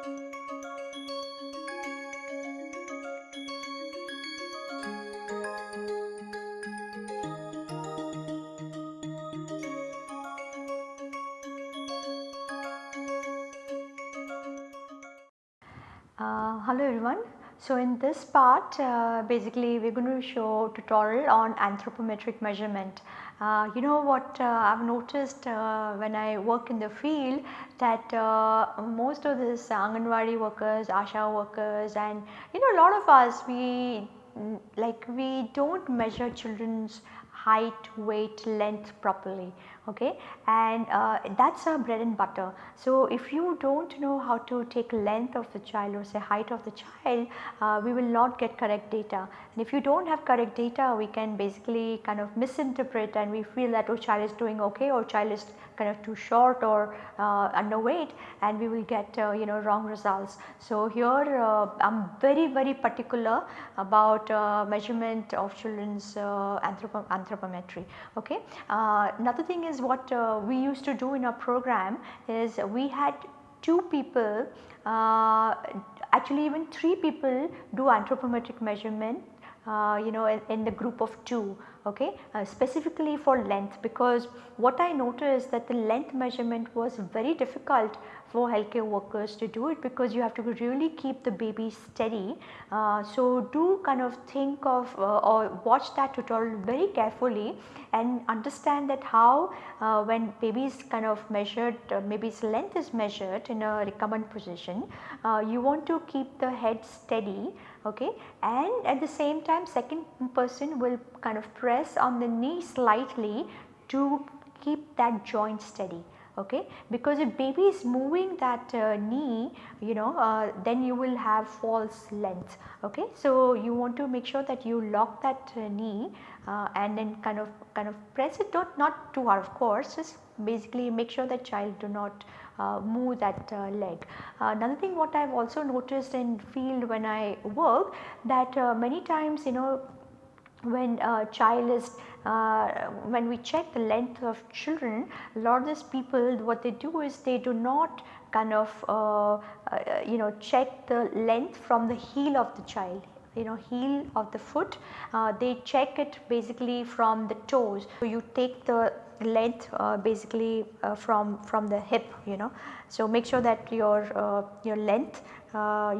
Uh, hello everyone. So in this part uh, basically we are going to show tutorial on anthropometric measurement. Uh, you know what uh, I have noticed uh, when I work in the field that uh, most of these Anganwadi workers, ASHA workers and you know a lot of us we like we do not measure children's height, weight, length properly okay and uh, that is our bread and butter. So, if you do not know how to take length of the child or say height of the child uh, we will not get correct data and if you do not have correct data we can basically kind of misinterpret and we feel that oh child is doing okay or child is kind of too short or uh, underweight and we will get uh, you know wrong results. So, here uh, I am very very particular about uh, measurement of children's anthrop anthropometry okay. another thing is what uh, we used to do in our program is we had two people uh, actually even three people do anthropometric measurement uh, you know in, in, the group of 2 okay? Uh, specifically for length because what I noticed that the length measurement was very difficult for healthcare workers to do it because you have to really keep the baby steady. Uh, so, do kind of think of uh, or watch that tutorial very carefully and understand that how uh, when baby is kind of measured uh, baby's length is measured in a recumbent position uh, you want to keep the head steady okay and at the same time second person will kind of press on the knee slightly to keep that joint steady okay? Because if baby is moving that uh, knee you know uh, then you will have false length okay? So you want to make sure that you lock that uh, knee uh, and then kind of kind of press it. Not not too hard of course. Just basically make sure that child do not uh, move that uh, leg. another thing what I have also noticed in field when I work that many times you know when a child is uh, when we check the length of children a lot of these people what they do is they do not kind of uh, uh, you know check the length from the heel of the child you know heel of the foot uh, they check it basically from the toes. So, you take the length uh, basically uh, from from the hip you know. So, make sure that your your length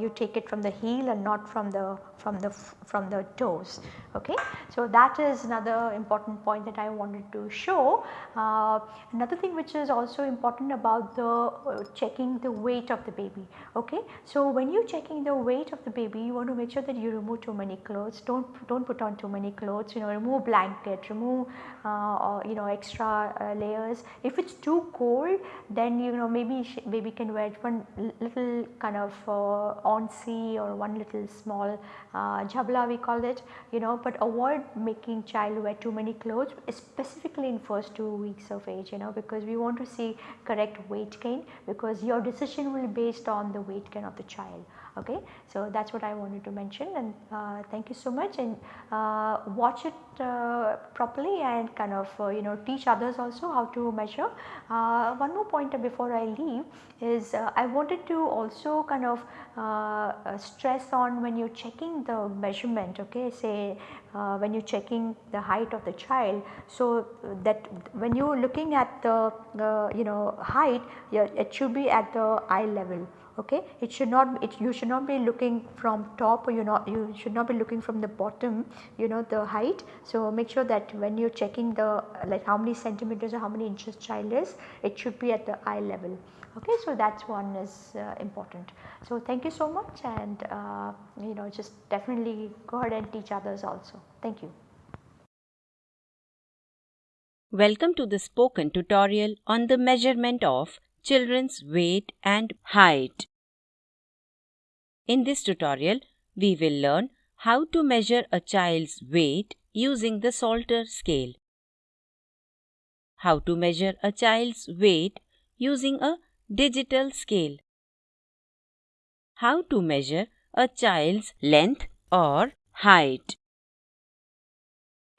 you take it from the heel and not from the from the from the toes okay. So that is another important point that I wanted to show. Uh, another thing which is also important about the uh, checking the weight of the baby okay. So when you are checking the weight of the baby you want to make sure that you remove too many clothes don't don't put on too many clothes you know remove blanket remove uh, or, you know extra uh, layers. If it is too cold then you know maybe baby can wear one little kind of uh, onesie or one little small uh, we call it you know but avoid making child wear too many clothes specifically in first 2 weeks of age you know because we want to see correct weight gain because your decision will be based on the weight gain of the child okay. So that is what I wanted to mention and uh, thank you so much and uh, watch it uh, properly and kind of uh, you know teach others also how to measure. Uh, one more point before I leave is I wanted to also kind of stress on when you are checking the measurement okay say when you are checking the height of the child. So that when you are looking at the you know height it should be at the eye level okay. It should not it, you should not be looking from top or you not you should not be looking from the bottom you know the height. So, make sure that when you are checking the like how many centimeters or how many inches child is it should be at the eye level okay. So, that is one is uh, important. So, thank you so much and uh, you know just definitely go ahead and teach others also. Thank you. Welcome to the spoken tutorial on the measurement of children's weight and height. In this tutorial, we will learn how to measure a child's weight using the Salter scale. How to measure a child's weight using a digital scale. How to measure a child's length or height.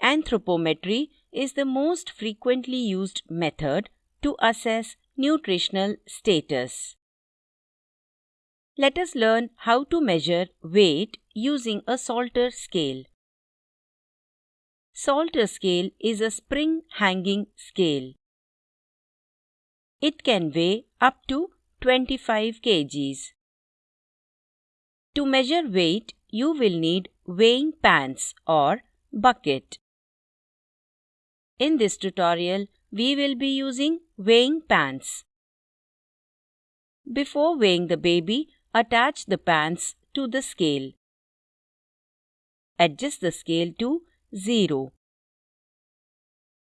Anthropometry is the most frequently used method to assess nutritional status. Let us learn how to measure weight using a Salter scale. Salter scale is a spring hanging scale. It can weigh up to 25 kgs. To measure weight, you will need weighing pans or bucket. In this tutorial, we will be using weighing pans. Before weighing the baby, attach the pans to the scale. Adjust the scale to 0.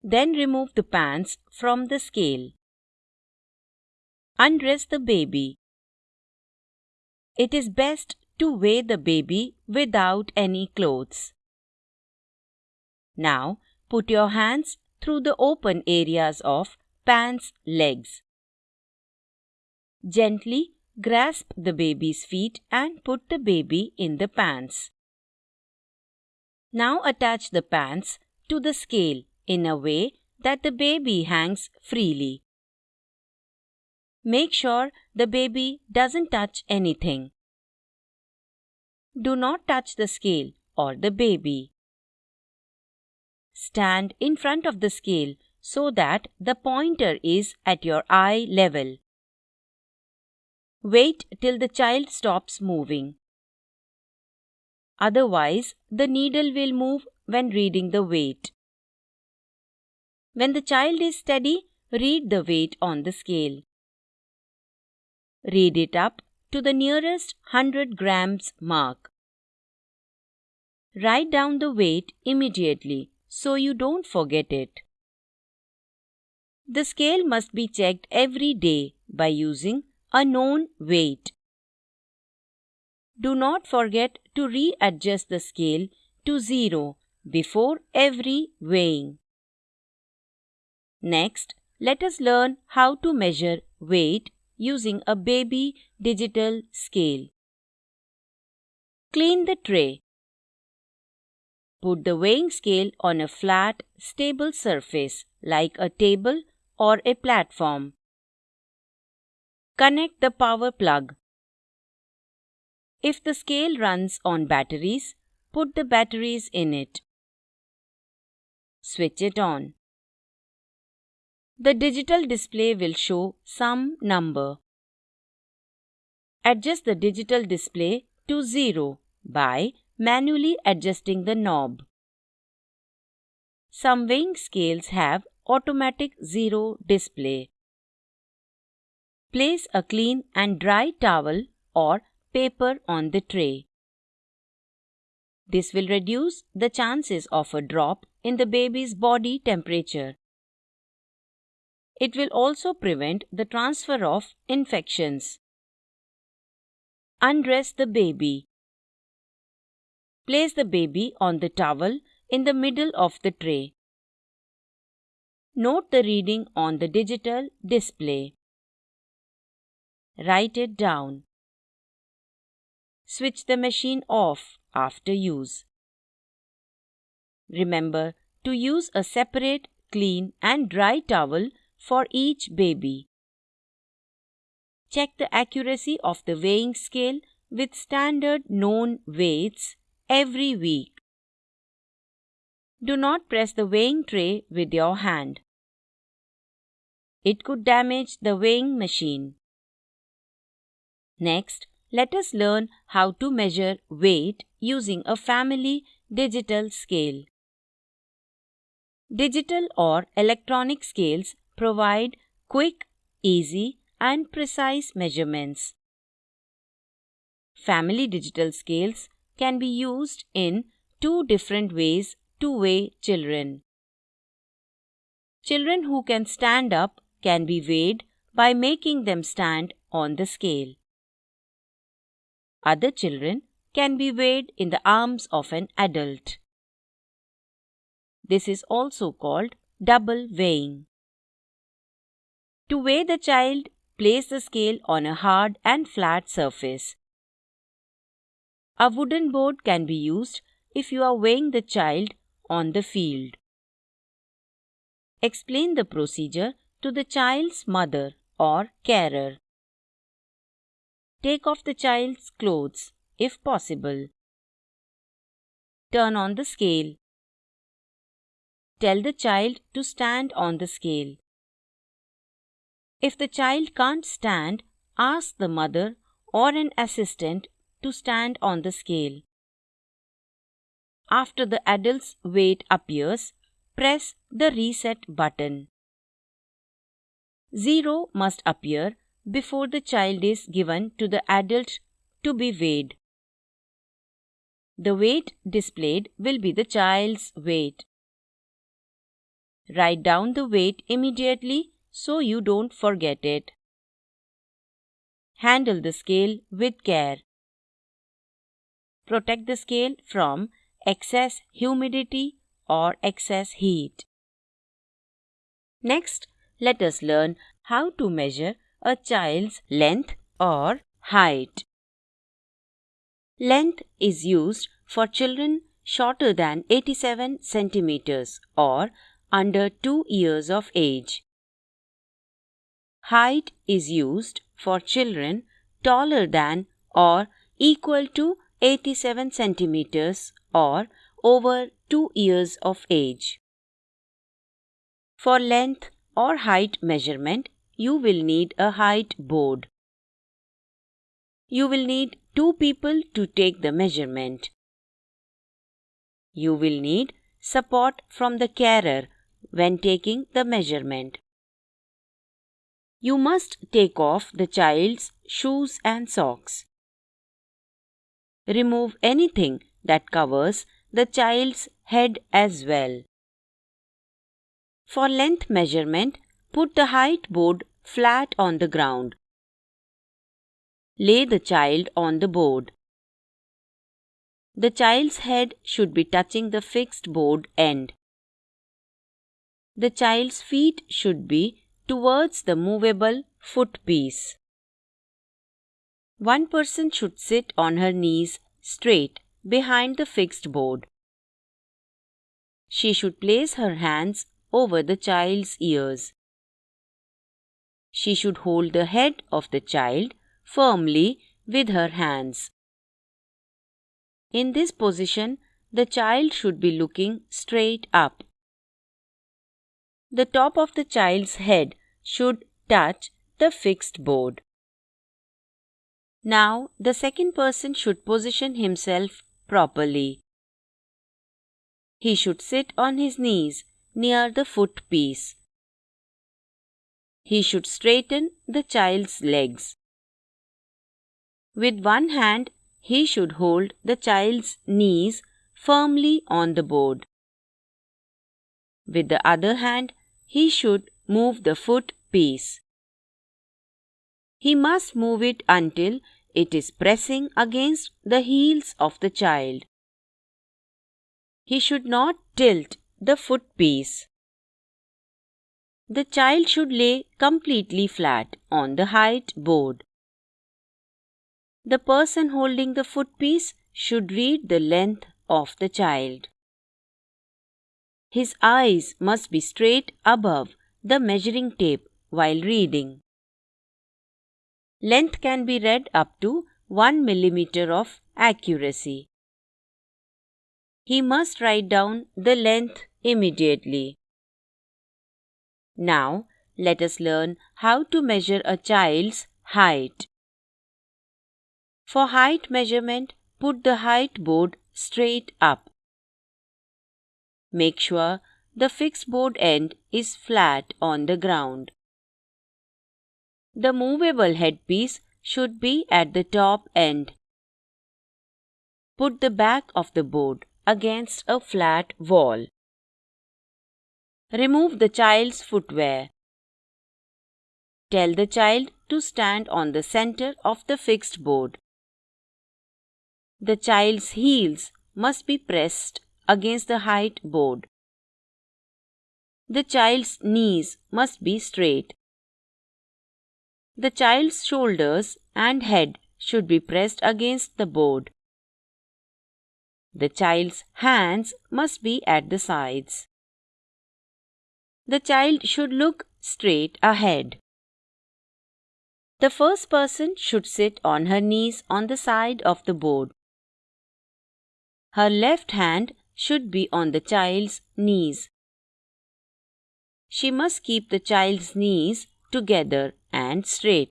Then remove the pans from the scale. Undress the baby. It is best to weigh the baby without any clothes. Now put your hands through the open areas of pan's legs. Gently grasp the baby's feet and put the baby in the pants. Now attach the pants to the scale in a way that the baby hangs freely. Make sure the baby doesn't touch anything. Do not touch the scale or the baby. Stand in front of the scale so that the pointer is at your eye level. Wait till the child stops moving. Otherwise, the needle will move when reading the weight. When the child is steady, read the weight on the scale. Read it up to the nearest 100 grams mark. Write down the weight immediately so you don't forget it. The scale must be checked every day by using a known weight. Do not forget to readjust the scale to zero before every weighing. Next, let us learn how to measure weight using a baby digital scale. Clean the tray. Put the weighing scale on a flat, stable surface like a table or a platform. Connect the power plug. If the scale runs on batteries, put the batteries in it. Switch it on. The digital display will show some number. Adjust the digital display to 0 by manually adjusting the knob. Some weighing scales have automatic zero display. Place a clean and dry towel or paper on the tray. This will reduce the chances of a drop in the baby's body temperature. It will also prevent the transfer of infections. Undress the baby. Place the baby on the towel in the middle of the tray. Note the reading on the digital display. Write it down. Switch the machine off after use. Remember to use a separate clean and dry towel for each baby. Check the accuracy of the weighing scale with standard known weights every week. Do not press the weighing tray with your hand. It could damage the weighing machine. Next, let us learn how to measure weight using a family digital scale. Digital or electronic scales provide quick, easy, and precise measurements. Family digital scales can be used in two different ways to weigh children. Children who can stand up can be weighed by making them stand on the scale. Other children can be weighed in the arms of an adult. This is also called double weighing. To weigh the child, place the scale on a hard and flat surface. A wooden board can be used if you are weighing the child on the field. Explain the procedure to the child's mother or carer. Take off the child's clothes if possible. Turn on the scale. Tell the child to stand on the scale. If the child can't stand, ask the mother or an assistant to stand on the scale. After the adult's weight appears, press the reset button. Zero must appear before the child is given to the adult to be weighed. The weight displayed will be the child's weight. Write down the weight immediately so you don't forget it. Handle the scale with care. Protect the scale from excess humidity or excess heat. Next, let us learn how to measure a child's length or height. Length is used for children shorter than 87 centimeters or under 2 years of age. Height is used for children taller than or equal to 87 centimeters or over 2 years of age. For length or height measurement, you will need a height board. You will need two people to take the measurement. You will need support from the carer when taking the measurement. You must take off the child's shoes and socks. Remove anything that covers the child's head as well. For length measurement, put the height board flat on the ground. Lay the child on the board. The child's head should be touching the fixed board end. The child's feet should be towards the movable foot piece. One person should sit on her knees straight behind the fixed board. She should place her hands over the child's ears. She should hold the head of the child firmly with her hands. In this position, the child should be looking straight up. The top of the child's head should touch the fixed board. Now, the second person should position himself properly. He should sit on his knees near the foot piece. He should straighten the child's legs. With one hand, he should hold the child's knees firmly on the board. With the other hand, he should move the foot piece. He must move it until it is pressing against the heels of the child. He should not tilt the foot piece. The child should lay completely flat on the height board. The person holding the foot piece should read the length of the child. His eyes must be straight above the measuring tape while reading. Length can be read up to 1 millimeter of accuracy. He must write down the length immediately. Now, let us learn how to measure a child's height. For height measurement, put the height board straight up. Make sure the fixed board end is flat on the ground. The movable headpiece should be at the top end. Put the back of the board against a flat wall. Remove the child's footwear. Tell the child to stand on the center of the fixed board. The child's heels must be pressed against the height board. The child's knees must be straight. The child's shoulders and head should be pressed against the board. The child's hands must be at the sides. The child should look straight ahead. The first person should sit on her knees on the side of the board. Her left hand should be on the child's knees. She must keep the child's knees together and straight.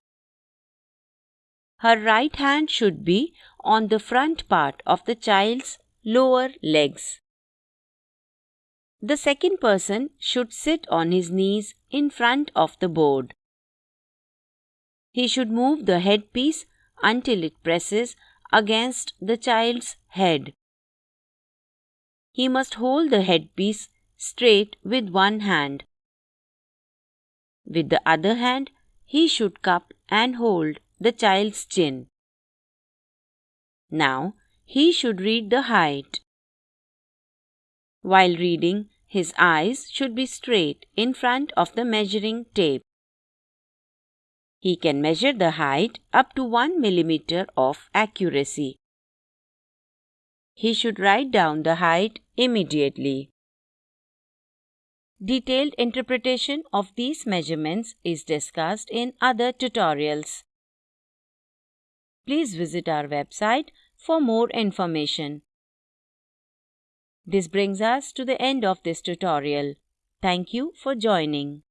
Her right hand should be on the front part of the child's lower legs. The second person should sit on his knees in front of the board. He should move the headpiece until it presses against the child's head. He must hold the headpiece straight with one hand. With the other hand, he should cup and hold the child's chin. Now, he should read the height. While reading, his eyes should be straight in front of the measuring tape. He can measure the height up to 1 millimeter of accuracy. He should write down the height immediately. Detailed interpretation of these measurements is discussed in other tutorials. Please visit our website for more information. This brings us to the end of this tutorial. Thank you for joining.